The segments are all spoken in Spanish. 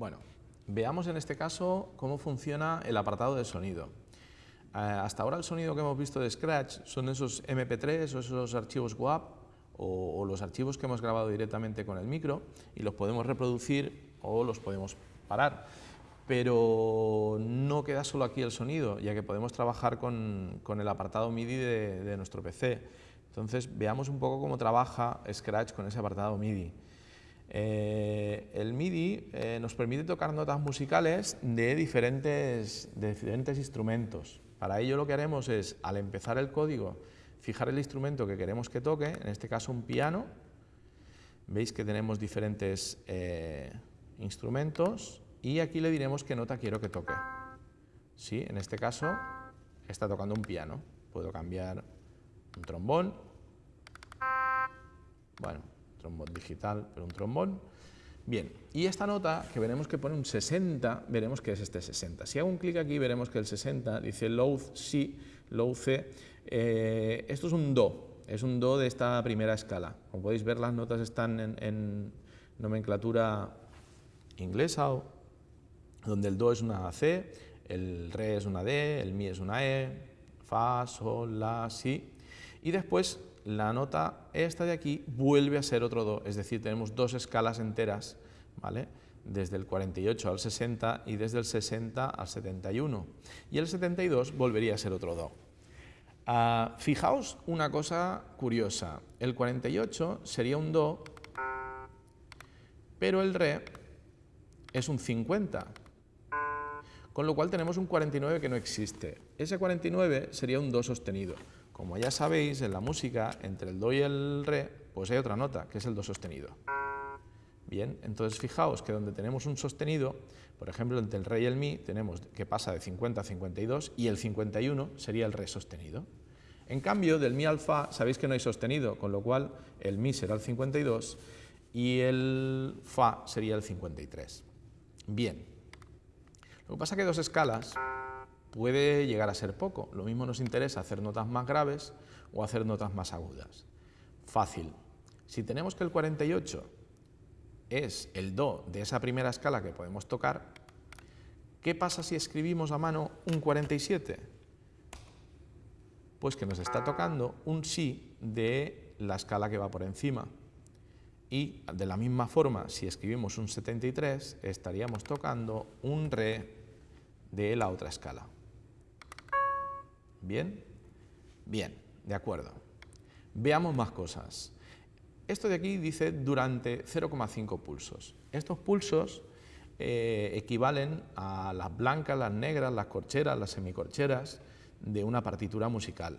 Bueno, veamos en este caso cómo funciona el apartado de sonido. Eh, hasta ahora el sonido que hemos visto de Scratch son esos MP3 o esos archivos WAP o, los archivos que hemos grabado directamente con el micro y los podemos reproducir o los podemos parar. Pero no queda solo aquí el sonido, ya que podemos trabajar con, el apartado MIDI de, nuestro PC. Entonces veamos un poco cómo trabaja Scratch con ese apartado MIDI. Eh, el MIDI eh, nos permite tocar notas musicales de diferentes, instrumentos. Para ello lo que haremos es, al empezar el código, fijar el instrumento que queremos que toque, en este caso un piano. Veis que tenemos diferentes eh, instrumentos y aquí le diremos qué nota quiero que toque. Sí, en este caso está tocando un piano. Puedo cambiar un trombón, bueno, trombón digital, pero un trombón. Bien, y esta nota que veremos que pone un 60, veremos que es este 60. Si hago un clic aquí veremos que el 60 dice low C, low C, eh, esto es un Do, es un Do de esta primera escala. Como podéis ver las notas están en, nomenclatura inglesa, donde el Do es una C, el Re es una D, el Mi es una E, Fa, Sol, La, Si, y después la nota esta de aquí vuelve a ser otro Do, es decir, tenemos dos escalas enteras, ¿vale? desde el 48 al 60 y desde el 60 al 71. Y el 72 volvería a ser otro Do. Ah, fijaos una cosa curiosa, el 48 sería un Do, pero el Re es un 50, con lo cual tenemos un 49 que no existe. Ese 49 sería un Do sostenido. Como ya sabéis, en la música, entre el Do y el Re, pues hay otra nota, que es el Do sostenido. Bien, entonces fijaos que donde tenemos un sostenido, por ejemplo, entre el Re y el Mi, tenemos que pasa de 50 a 52 y el 51 sería el Re sostenido. En cambio, del Mi al Fa, sabéis que no hay sostenido, con lo cual el Mi será el 52 y el Fa sería el 53. Bien, lo que pasa es que dos escalas puede llegar a ser poco. Lo mismo nos interesa hacer notas más graves o hacer notas más agudas. Fácil. Si tenemos que el 48 es el Do de esa primera escala que podemos tocar, ¿qué pasa si escribimos a mano un 47? Pues que nos está tocando un Si de la escala que va por encima. Y de la misma forma, si escribimos un 73, estaríamos tocando un Re de la otra escala. ¿Bien? Bien, de acuerdo. Veamos más cosas. Esto de aquí dice durante 0,5 pulsos. Estos pulsos eh, equivalen a las blancas, las negras, las corcheras, las semicorcheras de una partitura musical.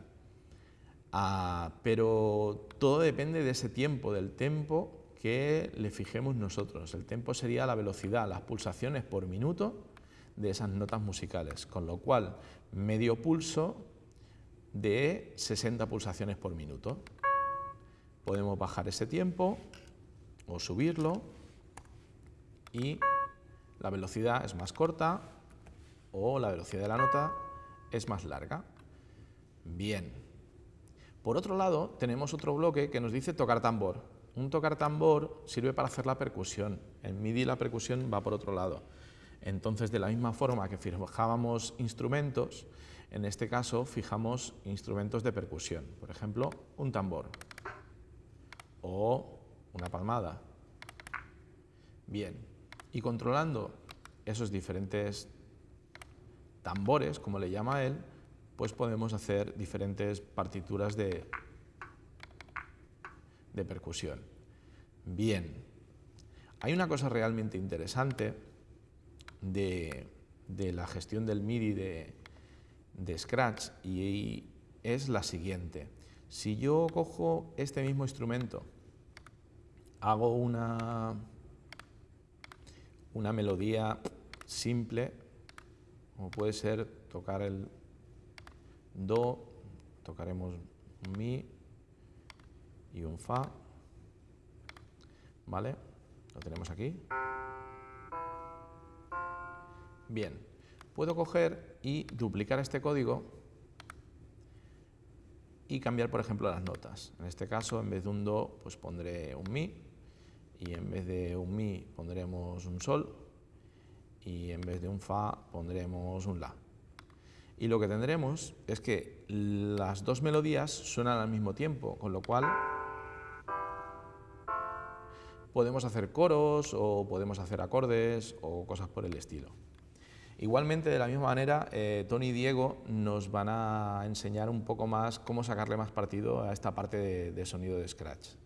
Ah, pero todo depende de ese tiempo, del tempo que le fijemos nosotros. El tempo sería la velocidad, las pulsaciones por minuto de esas notas musicales, con lo cual medio pulso de 60 pulsaciones por minuto. Podemos bajar ese tiempo o subirlo y la velocidad es más corta o la velocidad de la nota es más larga. Bien. Por otro lado, tenemos otro bloque que nos dice tocar tambor. Un tocar tambor sirve para hacer la percusión. En MIDI la percusión va por otro lado. Entonces, de la misma forma que fijábamos instrumentos, en este caso fijamos instrumentos de percusión. Por ejemplo, un tambor o una palmada. Bien, y controlando esos diferentes tambores, como le llama él, pues podemos hacer diferentes partituras de, de percusión. Bien, hay una cosa realmente interesante de, la gestión del MIDI de, Scratch y es la siguiente. Si yo cojo este mismo instrumento, hago una, una melodía simple, como puede ser tocar el Do, tocaremos un Mi y un Fa, ¿vale? Lo tenemos aquí. Bien, puedo coger y duplicar este código y cambiar, por ejemplo, las notas. En este caso, en vez de un Do, pues pondré un Mi, y en vez de un Mi pondremos un Sol, y en vez de un Fa pondremos un La. Y lo que tendremos es que las dos melodías suenan al mismo tiempo, con lo cual podemos hacer coros o podemos hacer acordes o cosas por el estilo. Igualmente, de la misma manera, eh, Tony y Diego nos van a enseñar un poco más cómo sacarle más partido a esta parte de sonido de Scratch.